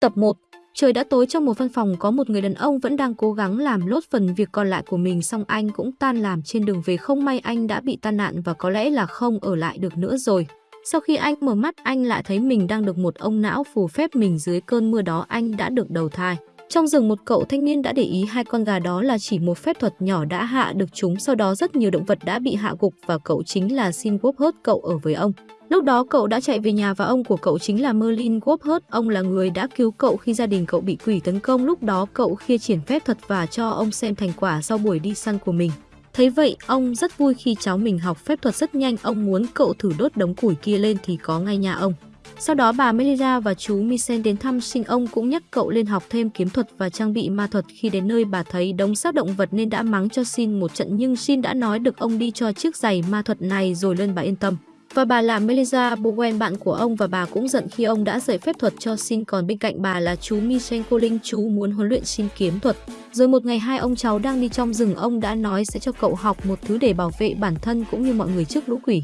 Tập 1 Trời đã tối trong một văn phòng, có một người đàn ông vẫn đang cố gắng làm lốt phần việc còn lại của mình xong anh cũng tan làm trên đường về không may anh đã bị tai nạn và có lẽ là không ở lại được nữa rồi. Sau khi anh mở mắt, anh lại thấy mình đang được một ông não phù phép mình dưới cơn mưa đó, anh đã được đầu thai. Trong rừng một cậu thanh niên đã để ý hai con gà đó là chỉ một phép thuật nhỏ đã hạ được chúng sau đó, rất nhiều động vật đã bị hạ gục và cậu chính là Sin hớt cậu ở với ông. Lúc đó cậu đã chạy về nhà và ông của cậu chính là Merlin Gophert, ông là người đã cứu cậu khi gia đình cậu bị quỷ tấn công. Lúc đó cậu khia triển phép thuật và cho ông xem thành quả sau buổi đi săn của mình. Thấy vậy, ông rất vui khi cháu mình học phép thuật rất nhanh, ông muốn cậu thử đốt đống củi kia lên thì có ngay nhà ông. Sau đó bà Melissa và chú Misen đến thăm sinh ông cũng nhắc cậu lên học thêm kiếm thuật và trang bị ma thuật. Khi đến nơi bà thấy đống xác động vật nên đã mắng cho Sin một trận nhưng Sin đã nói được ông đi cho chiếc giày ma thuật này rồi lên bà yên tâm. Và bà là Melissa Bowen bạn của ông và bà cũng giận khi ông đã dạy phép thuật cho Shin còn bên cạnh bà là chú Michenko Linh chú muốn huấn luyện Shin kiếm thuật. Rồi một ngày hai ông cháu đang đi trong rừng ông đã nói sẽ cho cậu học một thứ để bảo vệ bản thân cũng như mọi người trước lũ quỷ.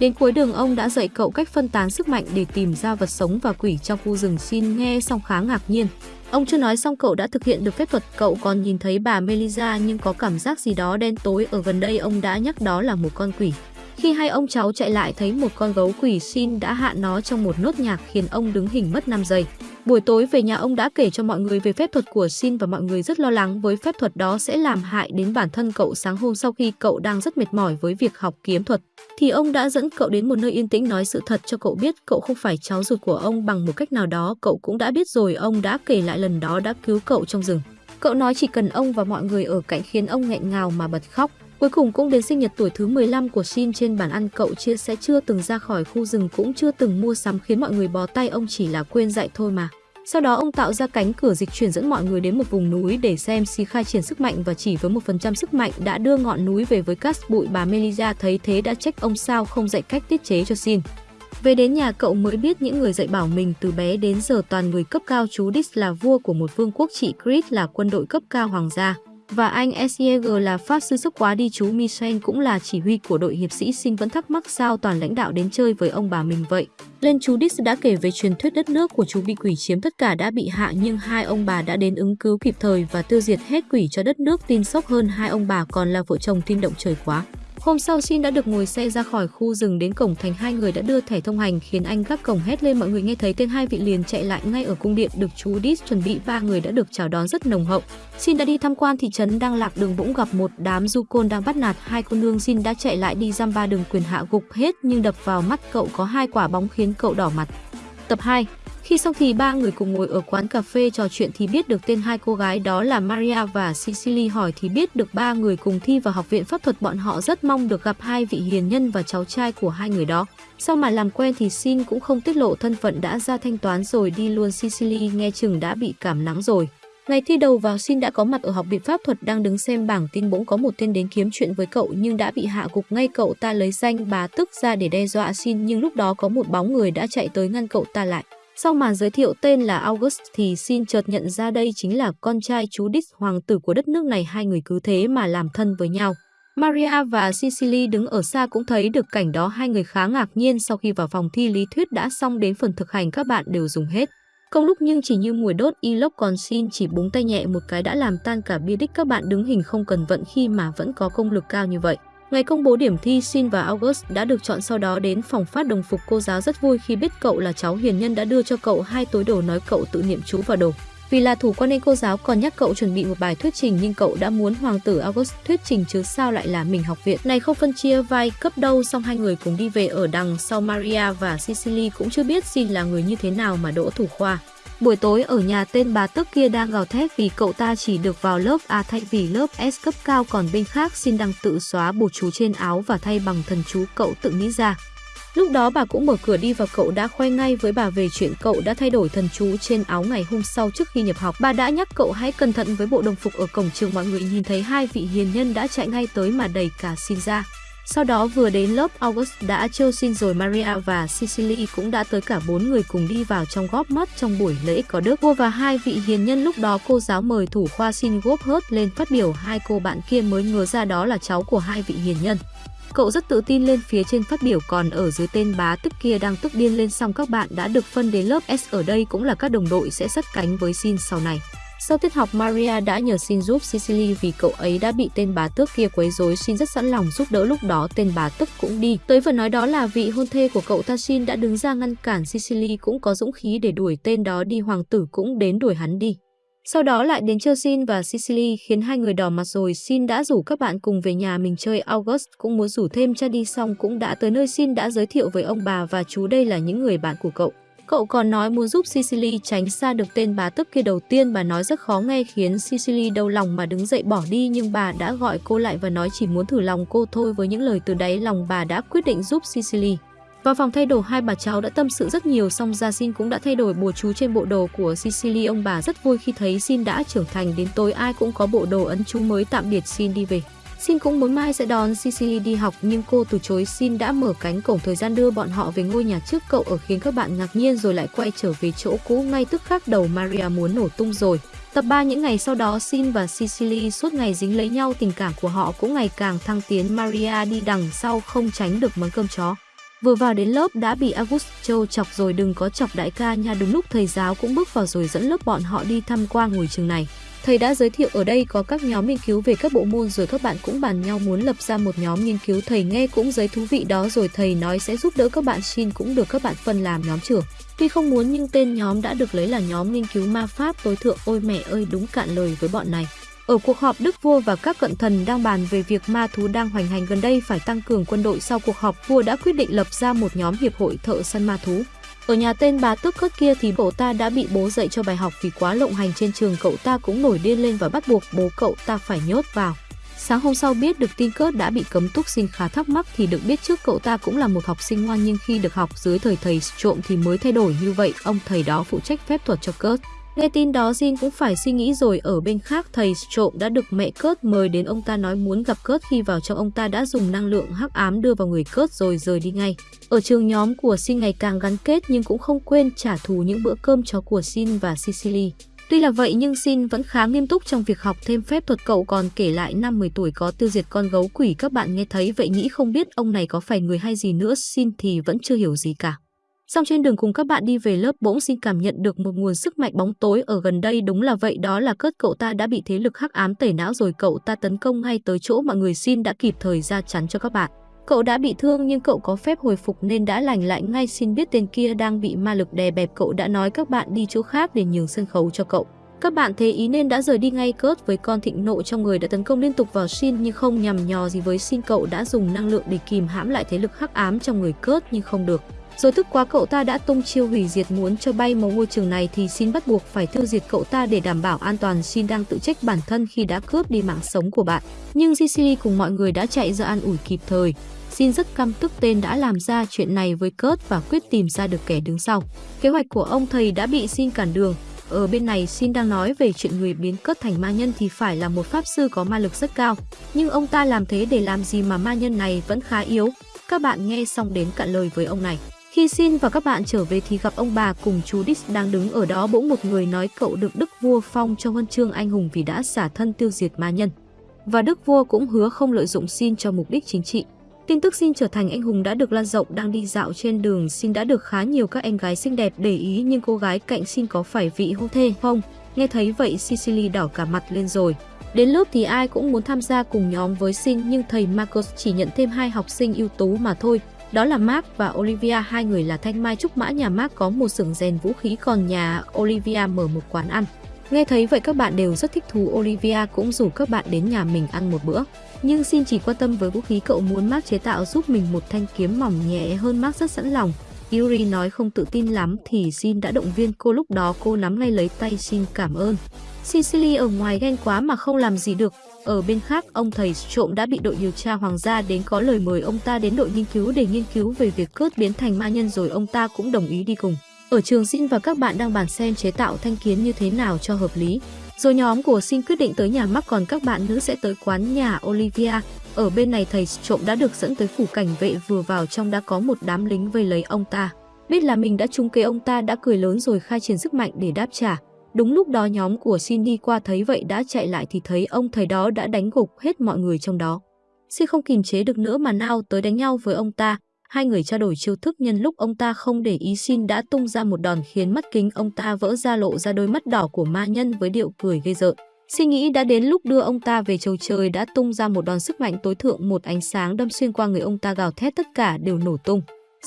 Đến cuối đường ông đã dạy cậu cách phân tán sức mạnh để tìm ra vật sống và quỷ trong khu rừng xin nghe xong khá ngạc nhiên. Ông chưa nói xong cậu đã thực hiện được phép thuật, cậu còn nhìn thấy bà Melissa nhưng có cảm giác gì đó đen tối ở gần đây ông đã nhắc đó là một con quỷ. Khi hai ông cháu chạy lại thấy một con gấu quỷ xin đã hạ nó trong một nốt nhạc khiến ông đứng hình mất 5 giây. Buổi tối về nhà ông đã kể cho mọi người về phép thuật của Sin và mọi người rất lo lắng với phép thuật đó sẽ làm hại đến bản thân cậu sáng hôm sau khi cậu đang rất mệt mỏi với việc học kiếm thuật. Thì ông đã dẫn cậu đến một nơi yên tĩnh nói sự thật cho cậu biết cậu không phải cháu ruột của ông bằng một cách nào đó, cậu cũng đã biết rồi, ông đã kể lại lần đó đã cứu cậu trong rừng. Cậu nói chỉ cần ông và mọi người ở cạnh khiến ông nghẹn ngào mà bật khóc. Cuối cùng cũng đến sinh nhật tuổi thứ 15 của Shin trên bàn ăn, cậu chia sẻ chưa từng ra khỏi khu rừng cũng chưa từng mua sắm khiến mọi người bó tay, ông chỉ là quên dạy thôi mà. Sau đó ông tạo ra cánh cửa dịch chuyển dẫn mọi người đến một vùng núi để xem si khai triển sức mạnh và chỉ với một phần trăm sức mạnh đã đưa ngọn núi về với cát bụi bà Melisa thấy thế đã trách ông sao không dạy cách tiết chế cho Shin. Về đến nhà, cậu mới biết những người dạy bảo mình từ bé đến giờ toàn người cấp cao, chú Dis là vua của một vương quốc trị Chris là quân đội cấp cao hoàng gia. Và anh SIEG là pháp sư sốc quá đi, chú Michel cũng là chỉ huy của đội hiệp sĩ sinh vẫn thắc mắc sao toàn lãnh đạo đến chơi với ông bà mình vậy. Lên chú Dix đã kể về truyền thuyết đất nước của chú bị quỷ chiếm tất cả đã bị hạ, nhưng hai ông bà đã đến ứng cứu kịp thời và tiêu diệt hết quỷ cho đất nước, tin sốc hơn hai ông bà còn là vợ chồng tin động trời quá. Hôm sau, Shin đã được ngồi xe ra khỏi khu rừng đến cổng thành hai người đã đưa thẻ thông hành, khiến anh gác cổng hét lên mọi người nghe thấy tên hai vị liền chạy lại ngay ở cung điện được chú Dis chuẩn bị, ba người đã được chào đón rất nồng hậu. Shin đã đi tham quan thị trấn đang lạc đường bỗng gặp một đám du côn đang bắt nạt hai cô nương Shin đã chạy lại đi giam ba đường quyền hạ gục hết, nhưng đập vào mắt cậu có hai quả bóng khiến cậu đỏ mặt. Tập 2 khi xong thì ba người cùng ngồi ở quán cà phê trò chuyện thì biết được tên hai cô gái đó là Maria và Cecily hỏi thì biết được ba người cùng thi vào học viện pháp thuật bọn họ rất mong được gặp hai vị hiền nhân và cháu trai của hai người đó. Sau mà làm quen thì Sin cũng không tiết lộ thân phận đã ra thanh toán rồi đi luôn Cecily nghe chừng đã bị cảm nắng rồi. Ngày thi đầu vào, Sin đã có mặt ở học viện pháp thuật, đang đứng xem bảng tin bỗng có một tên đến kiếm chuyện với cậu nhưng đã bị hạ gục ngay cậu ta lấy danh bá tức ra để đe dọa Sin nhưng lúc đó có một bóng người đã chạy tới ngăn cậu ta lại. Sau màn giới thiệu tên là August thì xin chợt nhận ra đây chính là con trai chú đích hoàng tử của đất nước này, hai người cứ thế mà làm thân với nhau. Maria và Cecily đứng ở xa cũng thấy được cảnh đó, hai người khá ngạc nhiên sau khi vào phòng thi lý thuyết đã xong đến phần thực hành các bạn đều dùng hết. Công lúc nhưng chỉ như mùi đốt Enoch còn xin chỉ búng tay nhẹ một cái đã làm tan cả bia đích các bạn đứng hình không cần vận khi mà vẫn có công lực cao như vậy. Ngày công bố điểm thi, Sin và August đã được chọn sau đó đến phòng phát đồng phục cô giáo rất vui khi biết cậu là cháu hiền nhân đã đưa cho cậu hai túi đồ nói cậu tự niệm chú vào đồ. Vì là thủ quan nên cô giáo còn nhắc cậu chuẩn bị một bài thuyết trình nhưng cậu đã muốn hoàng tử August thuyết trình chứ sao lại là mình học viện. Này không phân chia vai cấp đâu xong hai người cùng đi về ở đằng sau Maria và Sicily cũng chưa biết Sin là người như thế nào mà đỗ thủ khoa. Buổi tối ở nhà tên bà tức kia đang gào thét vì cậu ta chỉ được vào lớp A thay vì lớp S cấp cao, còn bên khác xin đăng tự xóa bột chú trên áo và thay bằng thần chú cậu tự nghĩ ra. Lúc đó bà cũng mở cửa đi và cậu đã khoe ngay với bà về chuyện cậu đã thay đổi thần chú trên áo ngày hôm sau trước khi nhập học. Bà đã nhắc cậu hãy cẩn thận với bộ đồng phục ở cổng trường, mọi người nhìn thấy hai vị hiền nhân đã chạy ngay tới mà đẩy cả xin ra. Sau đó vừa đến lớp August đã trêu xin rồi Maria và sicily cũng đã tới cả bốn người cùng đi vào trong góp mắt trong buổi lễ có đức vua và hai vị hiền nhân lúc đó cô giáo mời thủ khoa xin góp hớt lên phát biểu hai cô bạn kia mới ngờ ra đó là cháu của hai vị hiền nhân. Cậu rất tự tin lên phía trên phát biểu, còn ở dưới tên bá tức kia đang tức điên lên xong các bạn đã được phân đến lớp S, ở đây cũng là các đồng đội sẽ sát cánh với Sin sau này. Sau tiết học, Maria đã nhờ xin giúp Sicily vì cậu ấy đã bị tên bá tước kia quấy rối. xin rất sẵn lòng giúp đỡ lúc đó tên bá tước cũng đi. Tới vừa nói đó là vị hôn thê của cậu ta xin đã đứng ra ngăn cản Sicily cũng có dũng khí để đuổi tên đó đi. Hoàng tử cũng đến đuổi hắn đi. Sau đó lại đến chơi xin và Sicily khiến hai người đỏ mặt rồi. Sin đã rủ các bạn cùng về nhà mình chơi. August cũng muốn rủ thêm cha đi xong cũng đã tới nơi Sin đã giới thiệu với ông bà và chú đây là những người bạn của cậu. Cậu còn nói muốn giúp Sicily tránh xa được tên bá tức kia đầu tiên, bà nói rất khó nghe khiến Sicily đau lòng mà đứng dậy bỏ đi, nhưng bà đã gọi cô lại và nói chỉ muốn thử lòng cô thôi với những lời từ đáy lòng bà đã quyết định giúp Sicily. Vào phòng thay đồ, hai bà cháu đã tâm sự rất nhiều, song ra xin cũng đã thay đổi bùa chú trên bộ đồ của Sicily. Ông bà rất vui khi thấy xin đã trưởng thành đến tối, ai cũng có bộ đồ ấn chú mới, tạm biệt xin đi về. Xin cũng muốn mai sẽ đón Sicily đi học, nhưng cô từ chối Xin đã mở cánh cổng thời gian đưa bọn họ về ngôi nhà trước cậu ở khiến các bạn ngạc nhiên rồi lại quay trở về chỗ cũ ngay tức khắc đầu Maria muốn nổ tung rồi. Tập 3 những ngày sau đó, Sin và Sicily suốt ngày dính lấy nhau, tình cảm của họ cũng ngày càng thăng tiến Maria đi đằng sau không tránh được món cơm chó. Vừa vào đến lớp đã bị August trêu chọc rồi, đừng có chọc đại ca nha, đúng lúc thầy giáo cũng bước vào rồi dẫn lớp bọn họ đi tham quan ngôi trường này. Thầy đã giới thiệu ở đây có các nhóm nghiên cứu về các bộ môn rồi các bạn cũng bàn nhau muốn lập ra một nhóm nghiên cứu thầy nghe cũng giấy thú vị đó rồi, thầy nói sẽ giúp đỡ các bạn xin cũng được các bạn phân làm nhóm trưởng. Tuy không muốn nhưng tên nhóm đã được lấy là nhóm nghiên cứu ma pháp, tối thượng, ôi mẹ ơi, đúng cạn lời với bọn này. Ở cuộc họp, Đức Vua và các cận thần đang bàn về việc ma thú đang hoành hành gần đây phải tăng cường quân đội sau cuộc họp, vua đã quyết định lập ra một nhóm hiệp hội thợ săn ma thú. Ở nhà tên bà tức cất kia thì cậu ta đã bị bố dạy cho bài học vì quá lộng hành trên trường cậu ta cũng nổi điên lên và bắt buộc bố cậu ta phải nhốt vào. Sáng hôm sau biết được tin Cớt đã bị cấm túc sinh khá thắc mắc thì được biết trước cậu ta cũng là một học sinh ngoan, nhưng khi được học dưới thời thầy trộm thì mới thay đổi như vậy. Ông thầy đó phụ trách phép thuật cho Cớt. Nghe tin đó, Jin cũng phải suy nghĩ rồi ở bên khác, thầy trộm đã được mẹ Cớt mời đến ông ta nói muốn gặp Cớt khi vào trong, ông ta đã dùng năng lượng hắc ám đưa vào người Cớt rồi rời đi ngay. Ở trường nhóm của Jin ngày càng gắn kết nhưng cũng không quên trả thù những bữa cơm chó của Jin và Sicily. Tuy là vậy, nhưng Sin vẫn khá nghiêm túc trong việc học thêm phép thuật cậu còn kể lại năm 10 tuổi có tiêu diệt con gấu quỷ các bạn nghe thấy vậy nghĩ không biết ông này có phải người hay gì nữa Sin thì vẫn chưa hiểu gì cả. Song trên đường cùng các bạn đi về lớp bỗng xin cảm nhận được một nguồn sức mạnh bóng tối ở gần đây. Đúng là vậy, đó là cất cậu ta đã bị thế lực hắc ám tẩy não rồi. Cậu ta tấn công ngay tới chỗ mọi người xin đã kịp thời ra chắn cho các bạn. Cậu đã bị thương nhưng cậu có phép hồi phục nên đã lành lại ngay. Xin biết tên kia đang bị ma lực đè bẹp. Cậu đã nói các bạn đi chỗ khác để nhường sân khấu cho cậu. Các bạn thế ý nên đã rời đi ngay. Cớt với con thịnh nộ trong người đã tấn công liên tục vào Shin nhưng không nhằm nhò gì với Shin cậu đã dùng năng lượng để kìm hãm lại thế lực hắc ám trong người. Cớt nhưng không được. Rồi tức quá cậu ta đã tung chiêu hủy diệt muốn cho bay một ngôi trường này thì Xin bắt buộc phải tiêu diệt cậu ta để đảm bảo an toàn. Xin đang tự trách bản thân khi đã cướp đi mạng sống của bạn. Nhưng Sicily cùng mọi người đã chạy ra an ủi kịp thời. Xin rất căm tức tên đã làm ra chuyện này với Kurt và quyết tìm ra được kẻ đứng sau. Kế hoạch của ông thầy đã bị Xin cản đường. Ở bên này, Xin đang nói về chuyện người biến Kurt thành ma nhân thì phải là một pháp sư có ma lực rất cao. Nhưng ông ta làm thế để làm gì mà ma nhân này vẫn khá yếu. Các bạn nghe xong đến cạn lời với ông này. Khi xin và các bạn trở về thì gặp ông bà cùng chú Dix đang đứng ở đó bỗng một người nói cậu được Đức Vua phong cho huân chương anh hùng vì đã xả thân tiêu diệt ma nhân. Và Đức Vua cũng hứa không lợi dụng xin cho mục đích chính trị. Tin tức xin trở thành anh hùng đã được lan rộng, đang đi dạo trên đường xin đã được khá nhiều các em gái xinh đẹp để ý nhưng cô gái cạnh xin có phải vị hôn thê không? Nghe thấy vậy, Sicily đỏ cả mặt lên rồi. Đến lớp thì ai cũng muốn tham gia cùng nhóm với Sin nhưng thầy Marcos chỉ nhận thêm hai học sinh ưu tú mà thôi. Đó là Mark và Olivia, hai người là thanh mai trúc mã nhà Mark có một xưởng rèn vũ khí còn nhà Olivia mở một quán ăn. Nghe thấy vậy các bạn đều rất thích thú Olivia cũng rủ các bạn đến nhà mình ăn một bữa. Nhưng xin chỉ quan tâm với vũ khí cậu muốn Mark chế tạo giúp mình một thanh kiếm mỏng nhẹ hơn Mark rất sẵn lòng. Yuri nói không tự tin lắm thì Xin đã động viên cô lúc đó cô nắm ngay lấy tay Xin cảm ơn. Sicily ở ngoài ghen quá mà không làm gì được, ở bên khác, ông thầy trộm đã bị đội điều tra hoàng gia đến có lời mời ông ta đến đội nghiên cứu để nghiên cứu về việc cướp biến thành ma nhân rồi ông ta cũng đồng ý đi cùng. Ở trường Xin và các bạn đang bàn xem chế tạo thanh kiến như thế nào cho hợp lý. Rồi nhóm của Xin quyết định tới nhà mắc còn các bạn nữ sẽ tới quán nhà Olivia. Ở bên này thầy trộm đã được dẫn tới phủ cảnh vệ vừa vào trong đã có một đám lính vây lấy ông ta. Biết là mình đã trúng kế ông ta đã cười lớn rồi khai triển sức mạnh để đáp trả. Đúng lúc đó nhóm của Xin đi qua thấy vậy đã chạy lại thì thấy ông thầy đó đã đánh gục hết mọi người trong đó. Xin không kìm chế được nữa mà nao tới đánh nhau với ông ta. Hai người trao đổi chiêu thức nhân lúc ông ta không để ý Xin đã tung ra một đòn khiến mắt kính ông ta vỡ ra lộ ra đôi mắt đỏ của ma nhân với điệu cười gây rợn. Xin nghĩ đã đến lúc đưa ông ta về châu trời đã tung ra một đòn sức mạnh tối thượng một ánh sáng đâm xuyên qua người ông ta gào thét tất cả đều nổ tung.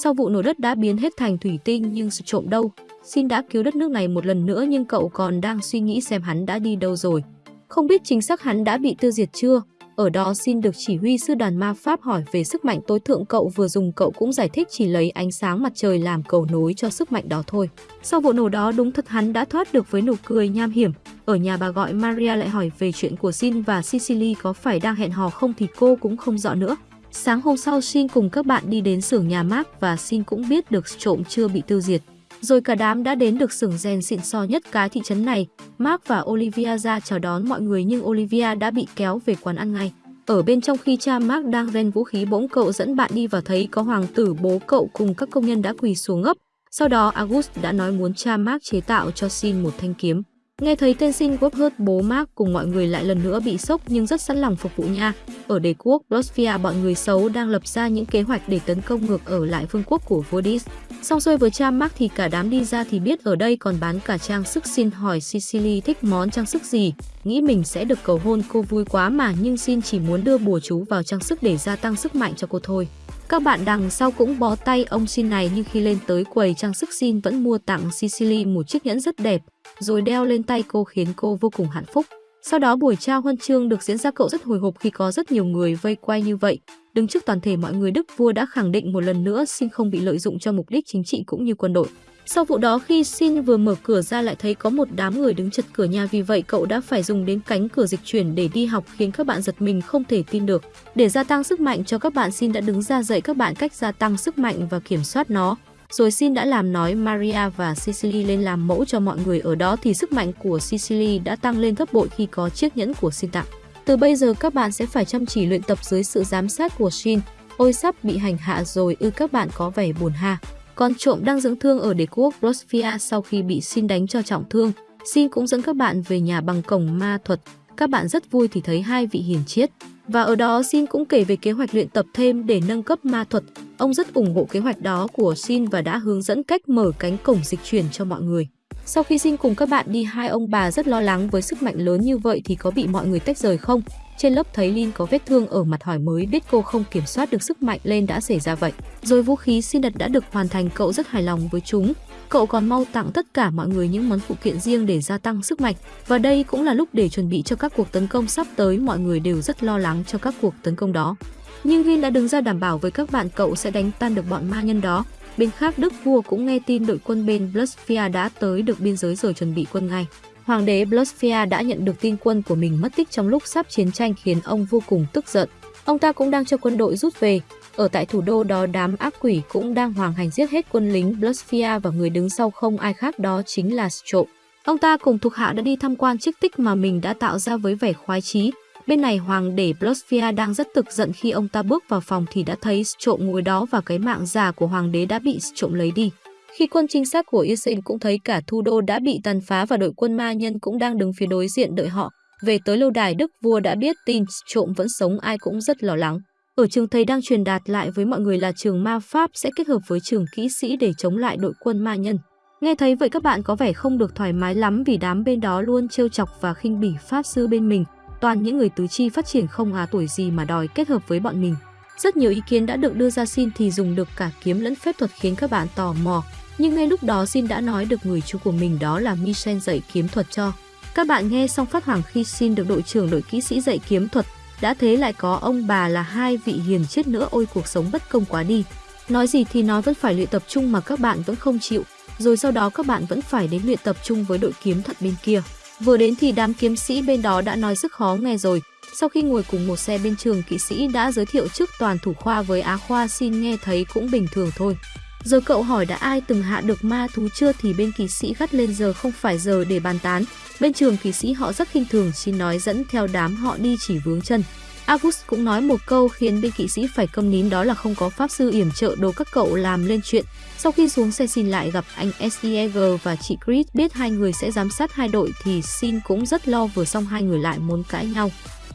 Sau vụ nổ đất đã biến hết thành thủy tinh nhưng sự trộm đâu. Xin đã cứu đất nước này một lần nữa nhưng cậu còn đang suy nghĩ xem hắn đã đi đâu rồi. Không biết chính xác hắn đã bị tiêu diệt chưa, ở đó xin được chỉ huy sư đoàn ma pháp hỏi về sức mạnh tối thượng cậu vừa dùng cậu cũng giải thích chỉ lấy ánh sáng mặt trời làm cầu nối cho sức mạnh đó thôi. Sau vụ nổ đó đúng thật hắn đã thoát được với nụ cười nham hiểm. Ở nhà bà gọi Maria lại hỏi về chuyện của Sin và Sicily có phải đang hẹn hò không thì cô cũng không rõ nữa. Sáng hôm sau Shin cùng các bạn đi đến xưởng nhà Mark và Shin cũng biết được trộm chưa bị tiêu diệt. Rồi cả đám đã đến được xưởng rèn xịn so nhất cái thị trấn này. Mark và Olivia ra chào đón mọi người nhưng Olivia đã bị kéo về quán ăn ngay. Ở bên trong khi cha Mark đang rèn vũ khí, bỗng cậu dẫn bạn đi vào thấy có hoàng tử bố cậu cùng các công nhân đã quỳ xuống ngấp. Sau đó August đã nói muốn cha Mark chế tạo cho Shin một thanh kiếm. Nghe thấy tên Sin hớt bố Mark cùng mọi người lại lần nữa bị sốc nhưng rất sẵn lòng phục vụ nha. Ở đế quốc Blosphere bọn người xấu đang lập ra những kế hoạch để tấn công ngược ở lại vương quốc của Vodis. Xong xuôi với cha Mark thì cả đám đi ra thì biết ở đây còn bán cả trang sức xin hỏi Sicily thích món trang sức gì. Nghĩ mình sẽ được cầu hôn cô vui quá mà nhưng xin chỉ muốn đưa bùa chú vào trang sức để gia tăng sức mạnh cho cô thôi. Các bạn đằng sau cũng bó tay ông xin này nhưng khi lên tới quầy trang sức xin vẫn mua tặng Sicily một chiếc nhẫn rất đẹp, rồi đeo lên tay cô khiến cô vô cùng hạnh phúc. Sau đó buổi trao huân chương được diễn ra cậu rất hồi hộp khi có rất nhiều người vây quay như vậy. Đứng trước toàn thể mọi người, Đức vua đã khẳng định một lần nữa xin không bị lợi dụng cho mục đích chính trị cũng như quân đội. Sau vụ đó, khi Xin vừa mở cửa ra lại thấy có một đám người đứng chật cửa nhà vì vậy, cậu đã phải dùng đến cánh cửa dịch chuyển để đi học, khiến các bạn giật mình không thể tin được. Để gia tăng sức mạnh cho các bạn, Xin đã đứng ra dạy các bạn cách gia tăng sức mạnh và kiểm soát nó. Rồi Xin đã làm nói Maria và Sicily lên làm mẫu cho mọi người ở đó thì sức mạnh của Sicily đã tăng lên gấp bội khi có chiếc nhẫn của Xin tặng. Từ bây giờ các bạn sẽ phải chăm chỉ luyện tập dưới sự giám sát của Shin. Ôi sắp bị hành hạ rồi ư các bạn có vẻ buồn ha. Con trộm đang dưỡng thương ở đế quốc Rosfia sau khi bị Shin đánh cho trọng thương. Shin cũng dẫn các bạn về nhà bằng cổng ma thuật. Các bạn rất vui thì thấy hai vị hiền triết. Và ở đó Shin cũng kể về kế hoạch luyện tập thêm để nâng cấp ma thuật. Ông rất ủng hộ kế hoạch đó của Shin và đã hướng dẫn cách mở cánh cổng dịch chuyển cho mọi người. Sau khi Shin cùng các bạn đi, hai ông bà rất lo lắng với sức mạnh lớn như vậy thì có bị mọi người tách rời không? Trên lớp thấy Lin có vết thương ở mặt hỏi mới, biết cô không kiểm soát được sức mạnh lên đã xảy ra vậy. Rồi vũ khí Shin đặt đã được hoàn thành, cậu rất hài lòng với chúng. Cậu còn mau tặng tất cả mọi người những món phụ kiện riêng để gia tăng sức mạnh. Và đây cũng là lúc để chuẩn bị cho các cuộc tấn công sắp tới, mọi người đều rất lo lắng cho các cuộc tấn công đó. Nhưng Vin đã đứng ra đảm bảo với các bạn cậu sẽ đánh tan được bọn ma nhân đó. Bên khác, Đức vua cũng nghe tin đội quân bên Blusphere đã tới được biên giới rồi chuẩn bị quân ngay. Hoàng đế Blusphere đã nhận được tin quân của mình mất tích trong lúc sắp chiến tranh khiến ông vô cùng tức giận. Ông ta cũng đang cho quân đội rút về. Ở tại thủ đô đó, đám ác quỷ cũng đang hoàng hành giết hết quân lính Blasphia và người đứng sau không ai khác, đó chính là Strop. Ông ta cùng thuộc hạ đã đi tham quan chiếc tích mà mình đã tạo ra với vẻ khoái chí. Bên này, hoàng đế Blasphia đang rất tức giận khi ông ta bước vào phòng thì đã thấy trộm ngồi đó và cái mạng già của hoàng đế đã bị trộm lấy đi. Khi quân trinh sát của Israel cũng thấy cả thủ đô đã bị tàn phá và đội quân ma nhân cũng đang đứng phía đối diện đợi họ. Về tới lâu đài, Đức vua đã biết tin trộm vẫn sống, ai cũng rất lo lắng. Ở trường thầy đang truyền đạt lại với mọi người là trường ma pháp sẽ kết hợp với trường kỹ sĩ để chống lại đội quân ma nhân. Nghe thấy vậy các bạn có vẻ không được thoải mái lắm vì đám bên đó luôn trêu chọc và khinh bỉ pháp sư bên mình. Toàn những người tứ chi phát triển không à tuổi gì mà đòi kết hợp với bọn mình. Rất nhiều ý kiến đã được đưa ra xin thì dùng được cả kiếm lẫn phép thuật khiến các bạn tò mò. Nhưng ngay lúc đó Xin đã nói được người chú của mình đó là Michel dạy kiếm thuật cho. Các bạn nghe xong phát hoảng khi Xin được đội trưởng đội kỹ sĩ dạy kiếm thuật, đã thế lại có ông bà là hai vị hiền chết nữa ôi cuộc sống bất công quá đi. Nói gì thì nói vẫn phải luyện tập trung mà các bạn vẫn không chịu, rồi sau đó các bạn vẫn phải đến luyện tập trung với đội kiếm thuật bên kia. Vừa đến thì đám kiếm sĩ bên đó đã nói rất khó nghe rồi. Sau khi ngồi cùng một xe bên trường kỵ sĩ đã giới thiệu trước toàn thủ khoa với á khoa xin nghe thấy cũng bình thường thôi. Giờ cậu hỏi đã ai từng hạ được ma thú chưa thì bên kỳ sĩ gắt lên giờ không phải giờ để bàn tán. Bên trường kỳ sĩ họ rất khinh thường xin nói dẫn theo đám họ đi chỉ vướng chân. August cũng nói một câu khiến bên kỵ sĩ phải câm nín, đó là không có pháp sư yểm trợ đồ các cậu làm lên chuyện. Sau khi xuống xe xin lại gặp anh Stieger và chị Chris biết hai người sẽ giám sát hai đội thì xin cũng rất lo vừa xong hai người lại muốn cãi nhau.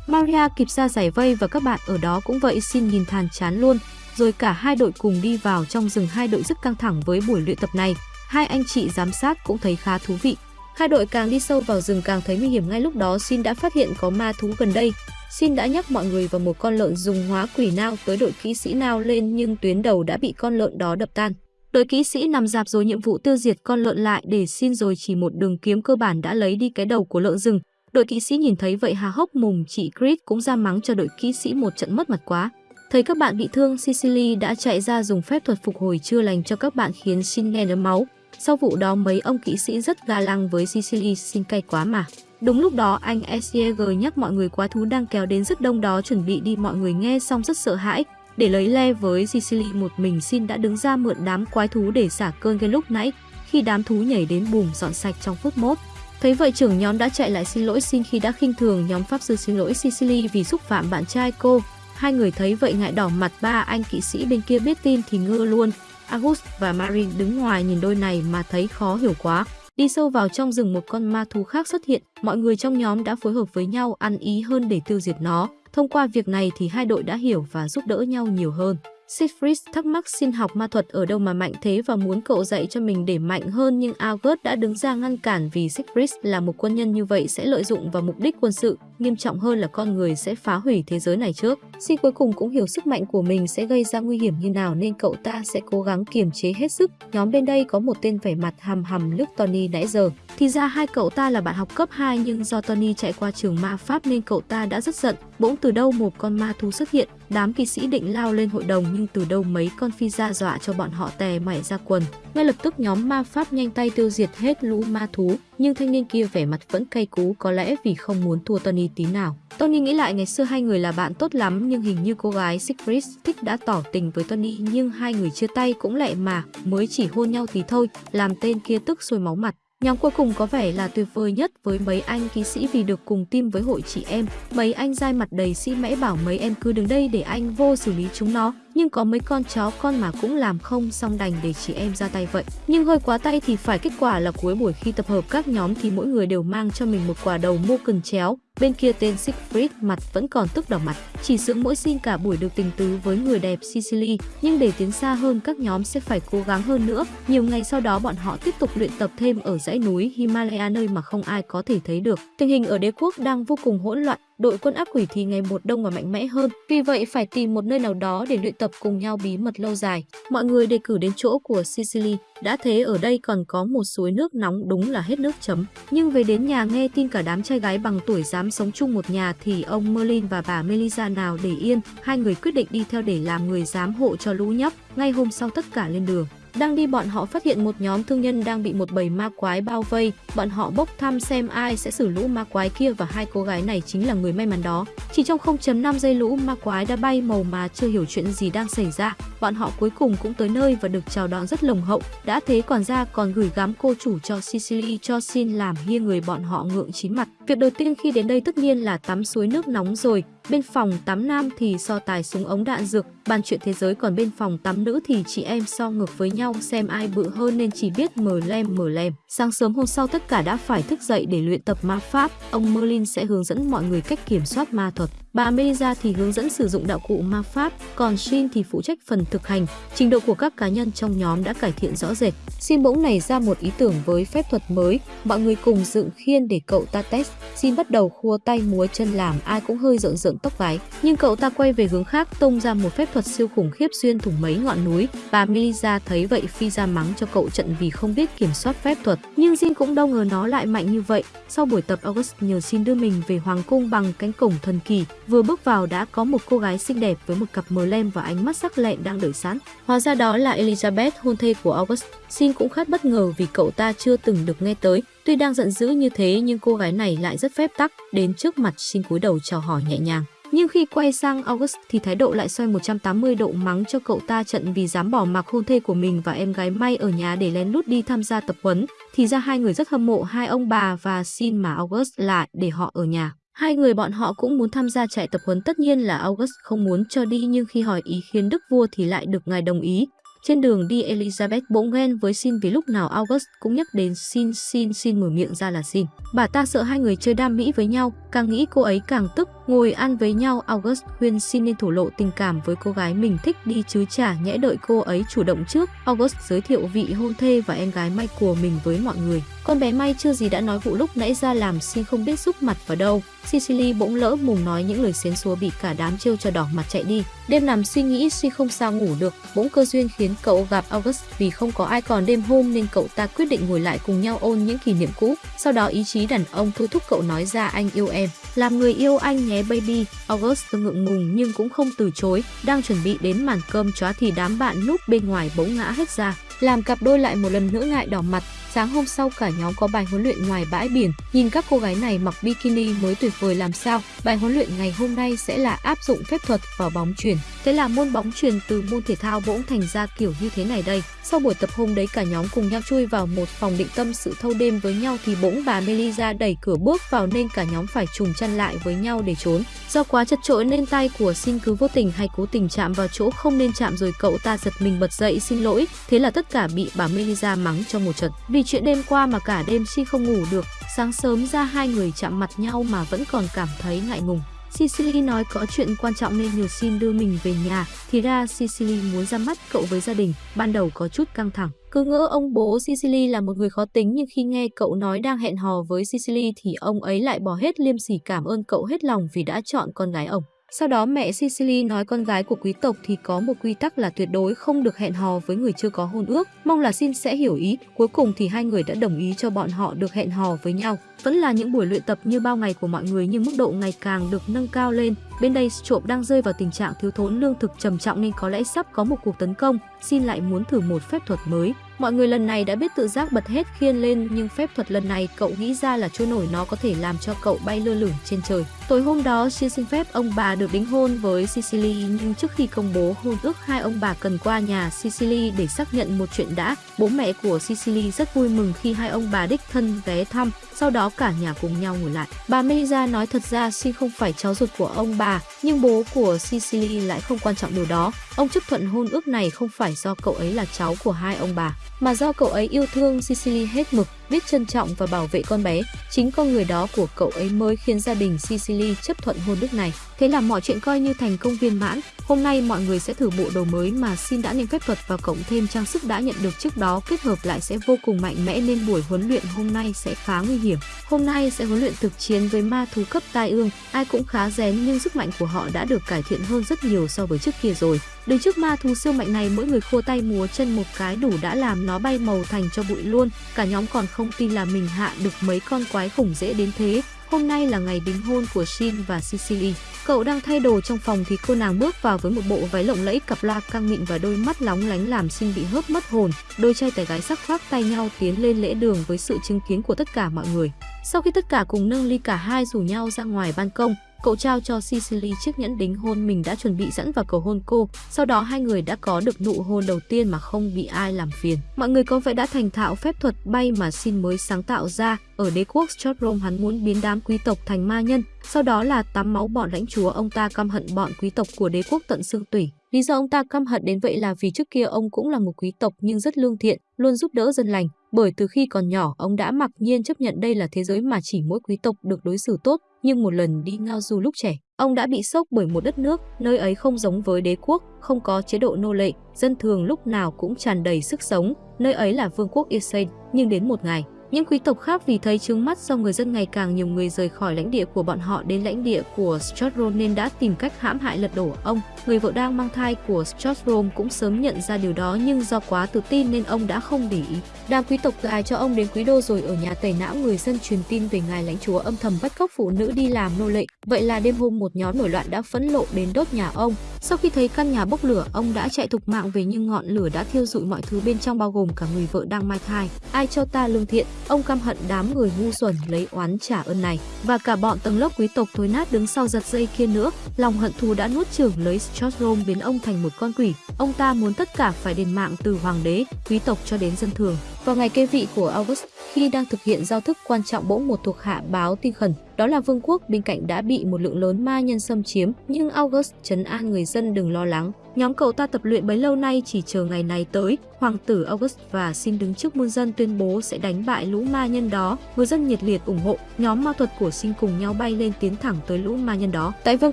Maria kịp ra giải vây và các bạn ở đó cũng vậy, xin nhìn thàn chán luôn. Rồi cả hai đội cùng đi vào trong rừng hai đội rất căng thẳng với buổi luyện tập này. Hai anh chị giám sát cũng thấy khá thú vị. Hai đội càng đi sâu vào rừng càng thấy nguy hiểm ngay lúc đó, Xin đã phát hiện có ma thú gần đây. Xin đã nhắc mọi người vào một con lợn dùng hóa quỷ nao tới đội kỹ sĩ nao lên, nhưng tuyến đầu đã bị con lợn đó đập tan. Đội kỹ sĩ nằm dạp rồi nhiệm vụ tiêu diệt con lợn lại để xin rồi chỉ một đường kiếm cơ bản đã lấy đi cái đầu của lợn rừng. Đội kỹ sĩ nhìn thấy vậy hà hốc mùng chị Chris cũng ra mắng cho đội kỹ sĩ một trận mất mặt quá. Thấy các bạn bị thương, Sicily đã chạy ra dùng phép thuật phục hồi chưa lành cho các bạn khiến Shin nghe đấm máu. Sau vụ đó mấy ông kỹ sĩ rất ga lăng với Sicily xin cay quá mà. Đúng lúc đó anh SCG nhắc mọi người quá thú đang kéo đến rất đông đó chuẩn bị đi mọi người nghe xong rất sợ hãi. Để lấy le với Sicily một mình xin đã đứng ra mượn đám quái thú để xả cơn gây lúc nãy khi đám thú nhảy đến bùm dọn sạch trong phút mốt. Thấy vậy trưởng nhóm đã chạy lại xin lỗi xin khi đã khinh thường nhóm pháp sư xin lỗi Sicily vì xúc phạm bạn trai cô. Hai người thấy vậy ngại đỏ mặt ba anh kỵ sĩ bên kia biết tin thì ngơ luôn. August và Marin đứng ngoài nhìn đôi này mà thấy khó hiểu quá. Đi sâu vào trong rừng một con ma thú khác xuất hiện, mọi người trong nhóm đã phối hợp với nhau ăn ý hơn để tiêu diệt nó. Thông qua việc này thì hai đội đã hiểu và giúp đỡ nhau nhiều hơn. Siegfried thắc mắc xin học ma thuật ở đâu mà mạnh thế và muốn cậu dạy cho mình để mạnh hơn nhưng August đã đứng ra ngăn cản vì Siegfried là một quân nhân như vậy sẽ lợi dụng vào mục đích quân sự, nghiêm trọng hơn là con người sẽ phá hủy thế giới này trước. Xin cuối cùng cũng hiểu sức mạnh của mình sẽ gây ra nguy hiểm như nào nên cậu ta sẽ cố gắng kiềm chế hết sức. Nhóm bên đây có một tên vẻ mặt hầm hầm lướt Tony nãy giờ. Thì ra hai cậu ta là bạn học cấp 2 nhưng do Tony chạy qua trường ma pháp nên cậu ta đã rất giận. Bỗng từ đâu một con ma thú xuất hiện, đám kỵ sĩ định lao lên hội đồng nhưng từ đâu mấy con phi ra dọa cho bọn họ tè mảy ra quần. Ngay lập tức nhóm ma pháp nhanh tay tiêu diệt hết lũ ma thú, nhưng thanh niên kia vẻ mặt vẫn cay cú có lẽ vì không muốn thua Tony tí nào. Tony nghĩ lại ngày xưa hai người là bạn tốt lắm nhưng hình như cô gái Siegfried thích đã tỏ tình với Tony nhưng hai người chia tay cũng lẹ mà, mới chỉ hôn nhau tí thôi, làm tên kia tức sôi máu mặt. Nhóm cuối cùng có vẻ là tuyệt vời nhất với mấy anh ký sĩ vì được cùng team với hội chị em. Mấy anh dai mặt đầy sĩ mẽ bảo mấy em cứ đứng đây để anh vô xử lý chúng nó. Nhưng có mấy con chó, con mà cũng làm không xong đành để chị em ra tay vậy. Nhưng hơi quá tay thì phải kết quả là cuối buổi khi tập hợp các nhóm thì mỗi người đều mang cho mình một quả đầu mô cần chéo. Bên kia tên Siegfried mặt vẫn còn tức đỏ mặt, chỉ sướng mỗi xin cả buổi được tình tứ với người đẹp Sicily, nhưng để tiến xa hơn các nhóm sẽ phải cố gắng hơn nữa. Nhiều ngày sau đó bọn họ tiếp tục luyện tập thêm ở dãy núi Himalaya nơi mà không ai có thể thấy được. Tình hình ở đế quốc đang vô cùng hỗn loạn, đội quân ác quỷ thì ngày một đông và mạnh mẽ hơn. Vì vậy phải tìm một nơi nào đó để luyện tập cùng nhau bí mật lâu dài. Mọi người đề cử đến chỗ của Sicily, đã thế ở đây còn có một suối nước nóng đúng là hết nước chấm. Nhưng về đến nhà nghe tin cả đám trai gái bằng tuổi dám sống chung một nhà thì ông Merlin và bà Melissa nào để yên, hai người quyết định đi theo để làm người giám hộ cho lũ nhóc. Ngay hôm sau tất cả lên đường. Đang đi bọn họ phát hiện một nhóm thương nhân đang bị một bầy ma quái bao vây. Bọn họ bốc thăm xem ai sẽ xử lũ ma quái kia và hai cô gái này chính là người may mắn đó. Chỉ trong 0.5 giây lũ ma quái đã bay màu mà chưa hiểu chuyện gì đang xảy ra. Bọn họ cuối cùng cũng tới nơi và được chào đón rất lồng hậu. Đã thế còn ra còn gửi gắm cô chủ cho Sicily cho xin làm hia người bọn họ ngượng chín mặt. Việc đầu tiên khi đến đây tất nhiên là tắm suối nước nóng rồi. Bên phòng tắm nam thì so tài súng ống đạn dược, bàn chuyện thế giới còn bên phòng tắm nữ thì chị em so ngược với nhau xem ai bự hơn nên chỉ biết mở lem mở lem. Sáng sớm hôm sau tất cả đã phải thức dậy để luyện tập ma pháp. Ông Merlin sẽ hướng dẫn mọi người cách kiểm soát ma thuật. Bà Melissa thì hướng dẫn sử dụng đạo cụ ma pháp, còn Shin thì phụ trách phần thực hành. Trình độ của các cá nhân trong nhóm đã cải thiện rõ rệt. Shin bỗng nảy ra một ý tưởng với phép thuật mới, mọi người cùng dựng khiên để cậu ta test. Shin bắt đầu khua tay múa chân làm ai cũng hơi rợn rợn tóc gái, nhưng cậu ta quay về hướng khác tung ra một phép thuật siêu khủng khiếp xuyên thủng mấy ngọn núi. Bà Melissa thấy vậy phi ra mắng cho cậu trận vì không biết kiểm soát phép thuật, nhưng Shin cũng đâu ngờ nó lại mạnh như vậy. Sau buổi tập August nhờ Shin đưa mình về hoàng cung bằng cánh cổng thần kỳ, Vừa bước vào đã có một cô gái xinh đẹp với một cặp mờ lem và ánh mắt sắc lẹm đang đợi sẵn. Hóa ra đó là Elizabeth, hôn thê của August. Sin cũng khá bất ngờ vì cậu ta chưa từng được nghe tới. Tuy đang giận dữ như thế nhưng cô gái này lại rất phép tắc, đến trước mặt Sin cúi đầu chào hỏi nhẹ nhàng. Nhưng khi quay sang August thì thái độ lại xoay 180 độ mắng cho cậu ta trận vì dám bỏ mặc hôn thê của mình và em gái May ở nhà để lén lút đi tham gia tập huấn. Thì ra hai người rất hâm mộ hai ông bà và xin mà August lại để họ ở nhà. Hai người bọn họ cũng muốn tham gia trại tập huấn tất nhiên là August không muốn cho đi nhưng khi hỏi ý khiến đức vua thì lại được ngài đồng ý. Trên đường đi Elizabeth bỗng ghen với Sin vì lúc nào August cũng nhắc đến Sin Sin Sin mở miệng ra là Sin. Bà ta sợ hai người chơi đam mỹ với nhau, càng nghĩ cô ấy càng tức Ngồi ăn với nhau, August khuyên xin nên thổ lộ tình cảm với cô gái mình thích đi chứ chả nhẽ đợi cô ấy chủ động trước. August giới thiệu vị hôn thê và em gái May của mình với mọi người. Con bé May chưa gì đã nói vụ lúc nãy ra làm xin không biết giúp mặt vào đâu. Sicily bỗng lỡ mùng nói những lời xến xúa bị cả đám trêu cho đỏ mặt chạy đi. Đêm nằm suy nghĩ suy không sao ngủ được, bỗng cơ duyên khiến cậu gặp August vì không có ai còn đêm hôm nên cậu ta quyết định ngồi lại cùng nhau ôn những kỷ niệm cũ. Sau đó ý chí đàn ông thôi thúc cậu nói ra anh yêu em. Làm người yêu anh nhé baby. August ngượng ngùng nhưng cũng không từ chối. Đang chuẩn bị đến màn cơm chóa thì đám bạn núp bên ngoài bỗng ngã hết ra. Làm cặp đôi lại một lần nữa ngại đỏ mặt, Sáng hôm sau cả nhóm có bài huấn luyện ngoài bãi biển. Nhìn các cô gái này mặc bikini mới tuyệt vời làm sao. Bài huấn luyện ngày hôm nay sẽ là áp dụng phép thuật vào bóng chuyền. Thế là môn bóng chuyền từ môn thể thao bỗng thành ra kiểu như thế này đây. Sau buổi tập hôm đấy cả nhóm cùng nhau chui vào một phòng định tâm sự thâu đêm với nhau thì bỗng bà Melisa đẩy cửa bước vào nên cả nhóm phải trùng chân lại với nhau để trốn. Do quá chật chội nên tay của xin cứ vô tình hay cố tình chạm vào chỗ không nên chạm rồi cậu ta giật mình bật dậy xin lỗi. Thế là tất cả bị bà Melisa mắng trong một trận. Vì chuyện đêm qua mà cả đêm si không ngủ được, sáng sớm ra hai người chạm mặt nhau mà vẫn còn cảm thấy ngại ngùng. Sicily nói có chuyện quan trọng nên nhờ xin đưa mình về nhà, thì ra Sicily muốn ra mắt cậu với gia đình, ban đầu có chút căng thẳng. Cứ ngỡ ông bố Sicily là một người khó tính nhưng khi nghe cậu nói đang hẹn hò với Sicily thì ông ấy lại bỏ hết liêm sỉ cảm ơn cậu hết lòng vì đã chọn con gái ông. Sau đó mẹ Sicily nói con gái của quý tộc thì có một quy tắc là tuyệt đối không được hẹn hò với người chưa có hôn ước. Mong là Xin sẽ hiểu ý. Cuối cùng thì hai người đã đồng ý cho bọn họ được hẹn hò với nhau. Vẫn là những buổi luyện tập như bao ngày của mọi người nhưng mức độ ngày càng được nâng cao lên. Bên đây trộm đang rơi vào tình trạng thiếu thốn lương thực trầm trọng nên có lẽ sắp có một cuộc tấn công. Xin lại muốn thử một phép thuật mới. Mọi người lần này đã biết tự giác bật hết khiên lên nhưng phép thuật lần này cậu nghĩ ra là trôi nổi nó có thể làm cho cậu bay lơ lửng trên trời. Tối hôm đó, Xin xin phép ông bà được đính hôn với Sicily nhưng trước khi công bố hôn ước hai ông bà cần qua nhà Sicily để xác nhận một chuyện đã. Bố mẹ của Sicily rất vui mừng khi hai ông bà đích thân ghé thăm, sau đó cả nhà cùng nhau ngồi lại. Bà Melissa nói thật ra Sin không phải cháu ruột của ông bà, nhưng bố của Sicily lại không quan trọng điều đó. Ông chấp thuận hôn ước này không phải do cậu ấy là cháu của hai ông bà, mà do cậu ấy yêu thương Sicily hết mực, biết trân trọng và bảo vệ con bé. Chính con người đó của cậu ấy mới khiến gia đình Sicily chấp thuận hôn ước này. Thế là mọi chuyện coi như thành công viên mãn. Hôm nay mọi người sẽ thử bộ đồ mới mà Xin đã nên phép thuật và cộng thêm trang sức đã nhận được trước đó kết hợp lại sẽ vô cùng mạnh mẽ nên buổi huấn luyện hôm nay sẽ khá nguy hiểm. Hôm nay sẽ huấn luyện thực chiến với ma thú cấp tai ương, ai cũng khá rén nhưng sức mạnh của họ đã được cải thiện hơn rất nhiều so với trước kia rồi. Đứng trước ma thú siêu mạnh này mỗi người khô tay múa chân một cái đủ đã làm nó bay màu thành cho bụi luôn. Cả nhóm còn không tin là mình hạ được mấy con quái khủng dễ đến thế. Hôm nay là ngày đính hôn của Shin và Cecily. Cậu đang thay đồ trong phòng thì cô nàng bước vào với một bộ váy lộng lẫy cặp loa căng mịn và đôi mắt lóng lánh làm Shin bị hớp mất hồn. Đôi trai tài gái sắc khoác tay nhau tiến lên lễ đường với sự chứng kiến của tất cả mọi người. Sau khi tất cả cùng nâng ly cả hai rủ nhau ra ngoài ban công, Cậu trao cho Sicily chiếc nhẫn đính hôn mình đã chuẩn bị sẵn và cầu hôn cô. Sau đó hai người đã có được nụ hôn đầu tiên mà không bị ai làm phiền. Mọi người có vẻ đã thành thạo phép thuật bay mà Sin mới sáng tạo ra. Ở đế quốc Stotrom hắn muốn biến đám quý tộc thành ma nhân. Sau đó là tắm máu bọn lãnh chúa ông ta căm hận bọn quý tộc của đế quốc tận xương tủy. Lý do ông ta căm hận đến vậy là vì trước kia ông cũng là một quý tộc nhưng rất lương thiện, luôn giúp đỡ dân lành. Bởi từ khi còn nhỏ, ông đã mặc nhiên chấp nhận đây là thế giới mà chỉ mỗi quý tộc được đối xử tốt, nhưng một lần đi ngao du lúc trẻ, ông đã bị sốc bởi một đất nước, nơi ấy không giống với đế quốc, không có chế độ nô lệ, dân thường lúc nào cũng tràn đầy sức sống, nơi ấy là vương quốc Irsen, nhưng đến một ngày, những quý tộc khác vì thấy trướng mắt do người dân ngày càng nhiều người rời khỏi lãnh địa của bọn họ đến lãnh địa của Strodron nên đã tìm cách hãm hại lật đổ ông. Người vợ đang mang thai của Strodron cũng sớm nhận ra điều đó nhưng do quá tự tin nên ông đã không để ý. Đám quý tộc gài cho ông đến quý đô rồi ở nhà tẩy não người dân truyền tin về ngài lãnh chúa âm thầm bắt cóc phụ nữ đi làm nô lệ. Vậy là đêm hôm một nhóm nổi loạn đã phẫn lộ đến đốt nhà ông. Sau khi thấy căn nhà bốc lửa, ông đã chạy thục mạng về nhưng ngọn lửa đã thiêu rụi mọi thứ bên trong bao gồm cả người vợ đang mang thai. Ai cho ta lương thiện, ông căm hận đám người ngu xuẩn lấy oán trả ơn này. Và cả bọn tầng lớp quý tộc thối nát đứng sau giật dây kia nữa, lòng hận thù đã nuốt chửng lấy Strom biến ông thành một con quỷ. Ông ta muốn tất cả phải đền mạng từ hoàng đế, quý tộc cho đến dân thường. Vào ngày kê vị của August, Khi đang thực hiện giao thức quan trọng bỗng một thuộc hạ báo tin khẩn, đó là vương quốc bên cạnh đã bị một lượng lớn ma nhân xâm chiếm, nhưng August trấn an người dân đừng lo lắng. Nhóm cậu ta tập luyện bấy lâu nay chỉ chờ ngày này tới, hoàng tử August và xin đứng trước muôn dân tuyên bố sẽ đánh bại lũ ma nhân đó. Người dân nhiệt liệt ủng hộ, nhóm ma thuật của xin cùng nhau bay lên tiến thẳng tới lũ ma nhân đó. Tại vương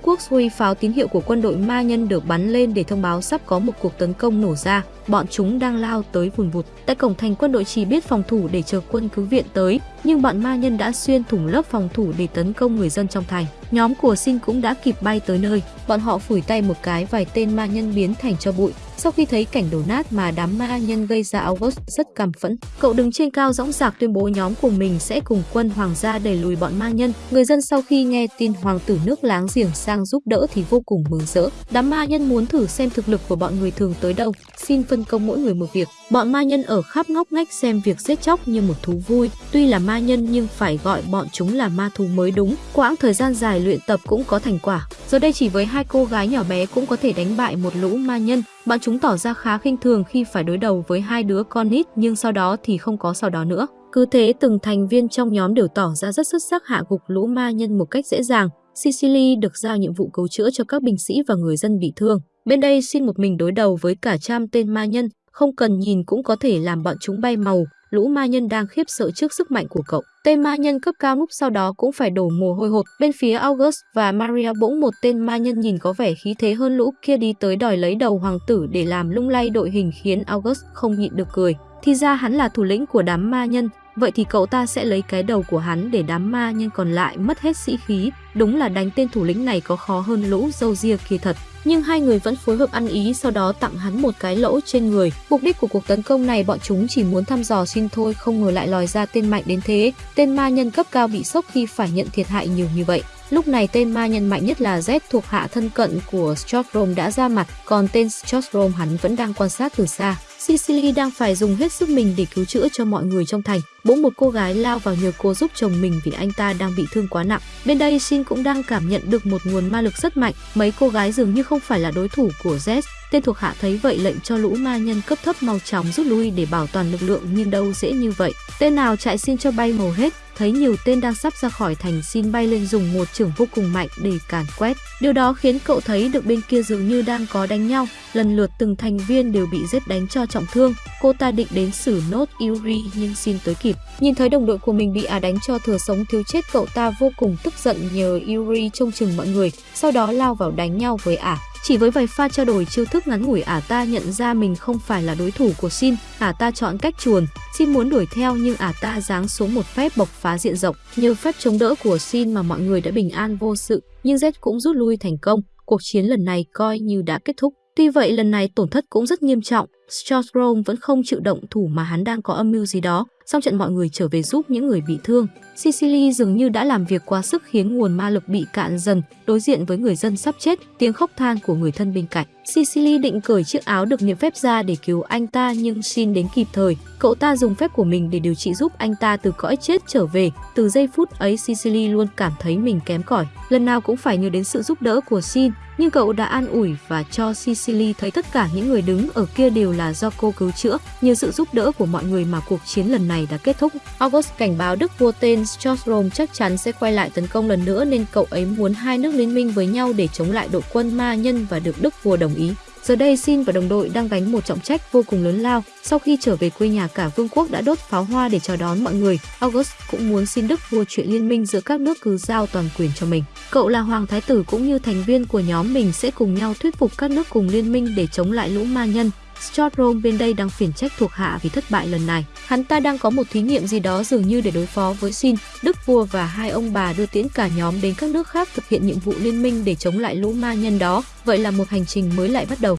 quốc Sui, pháo tín hiệu của quân đội ma nhân được bắn lên để thông báo sắp có một cuộc tấn công nổ ra. Bọn chúng đang lao tới vùn vụt. Tại cổng thành quân đội chỉ biết phòng thủ để chờ quân cứu viện tới, nhưng bọn ma nhân đã xuyên thủng lớp phòng thủ để tấn công người dân trong thành. Nhóm của Sin cũng đã kịp bay tới nơi, bọn họ phủi tay một cái vài tên ma nhân biến thành cho bụi. Sau khi thấy cảnh đổ nát mà đám ma nhân gây ra August rất căm phẫn, cậu đứng trên cao dõng dạc tuyên bố nhóm của mình sẽ cùng quân hoàng gia đẩy lùi bọn ma nhân. Người dân sau khi nghe tin hoàng tử nước láng giềng sang giúp đỡ thì vô cùng mừng rỡ. Đám ma nhân muốn thử xem thực lực của bọn người thường tới đâu, xin phân công mỗi người một việc. Bọn ma nhân ở khắp ngóc ngách xem việc giết chóc như một thú vui, tuy là ma nhân nhưng phải gọi bọn chúng là ma thú mới đúng. Quãng thời gian dài luyện tập cũng có thành quả. Giờ đây chỉ với hai cô gái nhỏ bé cũng có thể đánh bại một lũ ma nhân. Bọn chúng tỏ ra khá khinh thường khi phải đối đầu với hai đứa con nít nhưng sau đó thì không có sau đó nữa. Cứ thế từng thành viên trong nhóm đều tỏ ra rất xuất sắc hạ gục lũ ma nhân một cách dễ dàng. Sicily được giao nhiệm vụ cứu chữa cho các binh sĩ và người dân bị thương. Bên đây xin một mình đối đầu với cả trăm tên ma nhân, không cần nhìn cũng có thể làm bọn chúng bay màu, lũ ma nhân đang khiếp sợ trước sức mạnh của cậu. Tên ma nhân cấp cao núp sau đó cũng phải đổ mồ hôi hột. Bên phía August và Maria bỗng một tên ma nhân nhìn có vẻ khí thế hơn lũ kia đi tới đòi lấy đầu hoàng tử để làm lung lay đội hình khiến August không nhịn được cười. Thì ra hắn là thủ lĩnh của đám ma nhân, vậy thì cậu ta sẽ lấy cái đầu của hắn để đám ma nhân còn lại mất hết sĩ khí. Đúng là đánh tên thủ lĩnh này có khó hơn lũ dâu ria kia thật nhưng hai người vẫn phối hợp ăn ý sau đó tặng hắn một cái lỗ trên người. Mục đích của cuộc tấn công này bọn chúng chỉ muốn thăm dò xin thôi không ngờ lại lòi ra tên mạnh đến thế. Tên ma nhân cấp cao bị sốc khi phải nhận thiệt hại nhiều như vậy. Lúc này tên ma nhân mạnh nhất là Z thuộc hạ thân cận của Stortrom đã ra mặt, còn tên Stortrom hắn vẫn đang quan sát từ xa. Sicily đang phải dùng hết sức mình để cứu chữa cho mọi người trong thành. Bỗng một cô gái lao vào nhờ cô giúp chồng mình vì anh ta đang bị thương quá nặng. Bên đây Shin cũng đang cảm nhận được một nguồn ma lực rất mạnh. Mấy cô gái dường như không phải là đối thủ của Z. Tên thuộc hạ thấy vậy lệnh cho lũ ma nhân cấp thấp mau chóng rút lui để bảo toàn lực lượng nhưng đâu dễ như vậy. Tên nào chạy xin cho bay màu hết, thấy nhiều tên đang sắp ra khỏi thành xin bay lên dùng một trưởng vô cùng mạnh để càn quét. Điều đó khiến cậu thấy được bên kia dường như đang có đánh nhau, lần lượt từng thành viên đều bị giết đánh cho trọng thương. Cô ta định đến xử nốt Yuri nhưng xin tới kịp. Nhìn thấy đồng đội của mình bị ả đánh cho thừa sống thiếu chết cậu ta vô cùng tức giận nhờ Yuri trông chừng mọi người, sau đó lao vào đánh nhau với ả. Chỉ với vài pha trao đổi chiêu thức ngắn ngủi ả ta nhận ra mình không phải là đối thủ của Xin, ả ta chọn cách chuồn. Xin muốn đuổi theo nhưng ả ta giáng xuống một phép bộc phá diện rộng. Nhờ phép chống đỡ của Xin mà mọi người đã bình an vô sự, nhưng Z cũng rút lui thành công. Cuộc chiến lần này coi như đã kết thúc. Tuy vậy lần này tổn thất cũng rất nghiêm trọng, Storm vẫn không chịu động thủ mà hắn đang có âm mưu gì đó. Sau trận mọi người trở về giúp những người bị thương, Sicily dường như đã làm việc quá sức khiến nguồn ma lực bị cạn dần, đối diện với người dân sắp chết, tiếng khóc than của người thân bên cạnh. Sicily định cởi chiếc áo được niệm phép ra để cứu anh ta nhưng xin đến kịp thời. Cậu ta dùng phép của mình để điều trị giúp anh ta từ cõi chết trở về. Từ giây phút ấy Sicily luôn cảm thấy mình kém cỏi, lần nào cũng phải nhớ đến sự giúp đỡ của Xin, nhưng cậu đã an ủi và cho Sicily thấy tất cả những người đứng ở kia đều là do cô cứu chữa. Nhờ sự giúp đỡ của mọi người mà cuộc chiến lần này đã kết thúc. August cảnh báo Đức vua tên Storm chắc chắn sẽ quay lại tấn công lần nữa nên cậu ấy muốn hai nước liên minh với nhau để chống lại đội quân ma nhân và được Đức vua đồng ý. Giờ đây Sin và đồng đội đang gánh một trọng trách vô cùng lớn lao. Sau khi trở về quê nhà, cả vương quốc đã đốt pháo hoa để chào đón mọi người. August cũng muốn xin Đức vua chuyện liên minh giữa các nước cứ giao toàn quyền cho mình. Cậu là hoàng thái tử cũng như thành viên của nhóm mình sẽ cùng nhau thuyết phục các nước cùng liên minh để chống lại lũ ma nhân. Stortrom bên đây đang phiền trách thuộc hạ vì thất bại lần này. Hắn ta đang có một thí nghiệm gì đó dường như để đối phó với Xin, Đức vua và hai ông bà đưa tiễn cả nhóm đến các nước khác thực hiện nhiệm vụ liên minh để chống lại lũ ma nhân đó. Vậy là một hành trình mới lại bắt đầu.